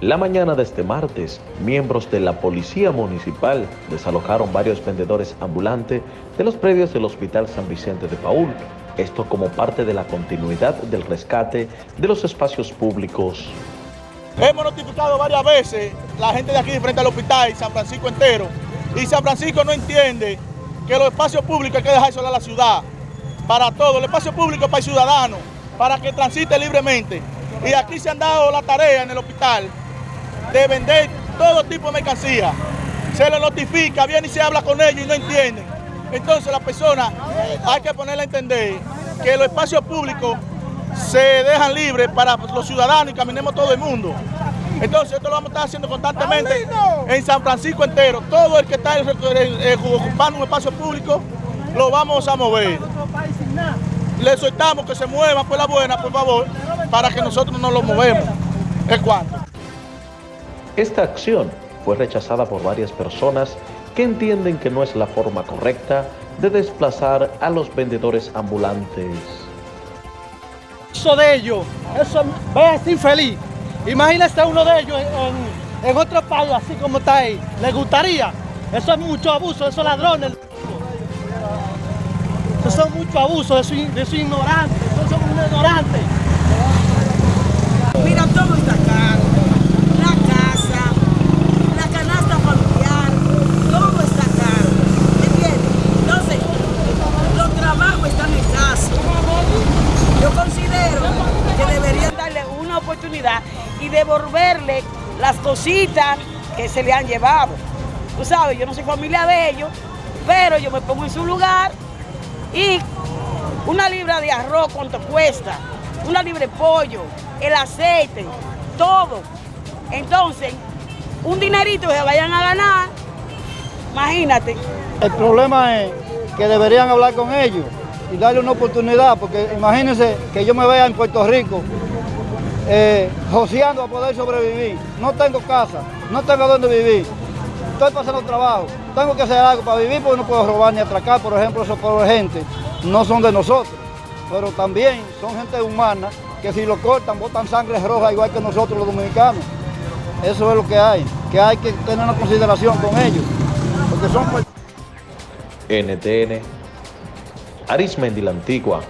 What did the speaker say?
La mañana de este martes, miembros de la Policía Municipal desalojaron varios vendedores ambulantes de los predios del Hospital San Vicente de Paul. Esto como parte de la continuidad del rescate de los espacios públicos. Hemos notificado varias veces la gente de aquí frente al hospital y San Francisco entero. Y San Francisco no entiende que los espacios públicos hay que dejar a la ciudad. Para todo, el espacio público para el ciudadano, para que transite libremente. Y aquí se han dado la tarea en el hospital de vender todo tipo de mercancía. Se lo notifica, viene y se habla con ellos y no entienden. Entonces la persona hay que ponerle a entender que los espacios públicos se dejan libres para los ciudadanos y caminemos todo el mundo. Entonces esto lo vamos a estar haciendo constantemente en San Francisco entero. Todo el que está ocupando un espacio público lo vamos a mover. Le soltamos que se muevan por la buena, por favor, para que nosotros no lo movemos. Es cuanto. Esta acción fue rechazada por varias personas que entienden que no es la forma correcta de desplazar a los vendedores ambulantes. Eso de ellos, eso ve infeliz. Imagínese uno de ellos en, otro país, así como está ahí. ¿Le gustaría? Eso es mucho abuso, esos ladrones. Eso es mucho abuso, eso es, eso es ignorante, eso son ignorantes. Mira, todo está caro. La casa, la canasta familiar, todo está caro. ¿Entiendes? Entonces, los trabajos están escasos. Yo considero que deberían darle una y devolverle las cositas que se le han llevado. Tú sabes, yo no soy familia de ellos, pero yo me pongo en su lugar y una libra de arroz, ¿cuánto cuesta? Una libra de pollo, el aceite, todo. Entonces, un dinerito que vayan a ganar, imagínate. El problema es que deberían hablar con ellos y darle una oportunidad, porque imagínense que yo me vea en Puerto Rico eh, a poder sobrevivir. No tengo casa, no tengo dónde vivir, estoy pasando trabajo, tengo que hacer algo para vivir porque no puedo robar ni atracar, por ejemplo, esos pobres gente no son de nosotros, pero también son gente humana que si lo cortan botan sangre roja igual que nosotros los dominicanos. Eso es lo que hay, que hay que tener una consideración con ellos, porque son... NTN, Arismendi la Antigua,